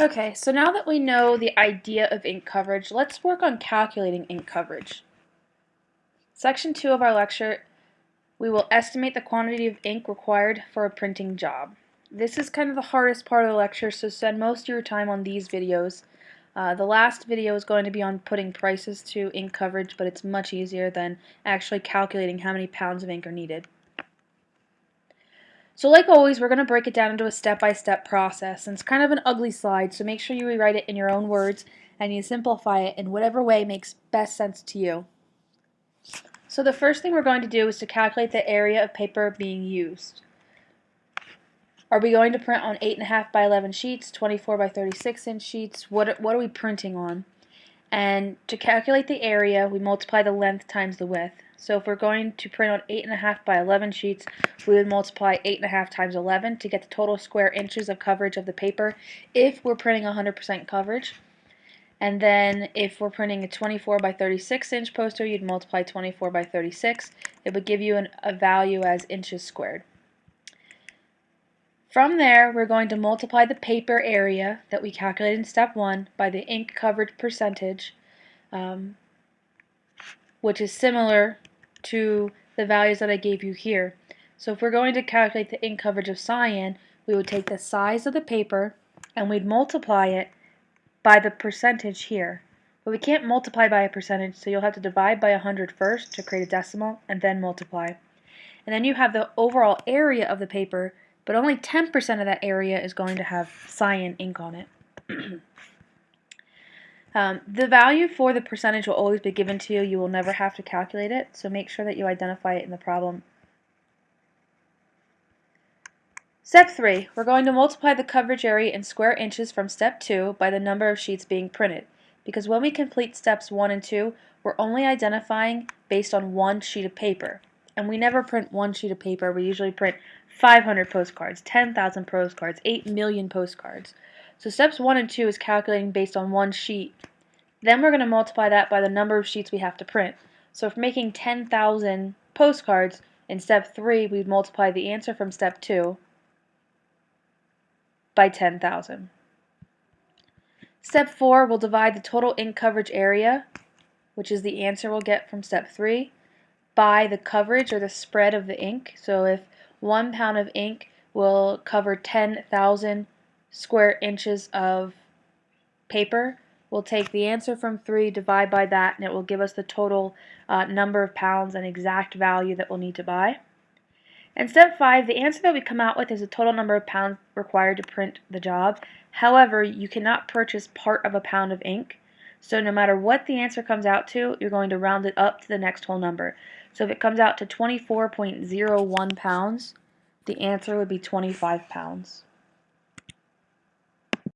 Okay, so now that we know the idea of ink coverage, let's work on calculating ink coverage. Section 2 of our lecture, we will estimate the quantity of ink required for a printing job. This is kind of the hardest part of the lecture, so spend most of your time on these videos. Uh, the last video is going to be on putting prices to ink coverage, but it's much easier than actually calculating how many pounds of ink are needed. So like always, we're going to break it down into a step-by-step -step process. And it's kind of an ugly slide, so make sure you rewrite it in your own words and you simplify it in whatever way makes best sense to you. So the first thing we're going to do is to calculate the area of paper being used. Are we going to print on 8.5 by 11 sheets, 24 by 36 inch sheets? What, what are we printing on? And to calculate the area, we multiply the length times the width. So if we're going to print on 8.5 by 11 sheets, we would multiply 8.5 times 11 to get the total square inches of coverage of the paper if we're printing 100% coverage. And then if we're printing a 24 by 36 inch poster, you'd multiply 24 by 36. It would give you an, a value as inches squared. From there, we're going to multiply the paper area that we calculated in step 1 by the ink coverage percentage, um, which is similar to the values that I gave you here. So if we're going to calculate the ink coverage of cyan, we would take the size of the paper and we'd multiply it by the percentage here. But we can't multiply by a percentage, so you'll have to divide by 100 first to create a decimal and then multiply. And then you have the overall area of the paper, but only 10% of that area is going to have cyan ink on it. Um, the value for the percentage will always be given to you. You will never have to calculate it, so make sure that you identify it in the problem. Step 3. We're going to multiply the coverage area in square inches from step 2 by the number of sheets being printed. Because when we complete steps 1 and 2, we're only identifying based on one sheet of paper. And we never print one sheet of paper. We usually print 500 postcards, 10,000 postcards, 8 million postcards. So steps 1 and 2 is calculating based on one sheet. Then we're going to multiply that by the number of sheets we have to print. So if making 10,000 postcards, in step 3 we'd multiply the answer from step 2 by 10,000. Step 4 will divide the total ink coverage area, which is the answer we'll get from step 3, by the coverage or the spread of the ink. So if one pound of ink will cover 10,000 square inches of paper. We'll take the answer from 3, divide by that, and it will give us the total uh, number of pounds and exact value that we'll need to buy. And step 5, the answer that we come out with is the total number of pounds required to print the job. However, you cannot purchase part of a pound of ink. So no matter what the answer comes out to, you're going to round it up to the next whole number. So if it comes out to 24.01 pounds, the answer would be 25 pounds.